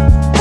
Bye.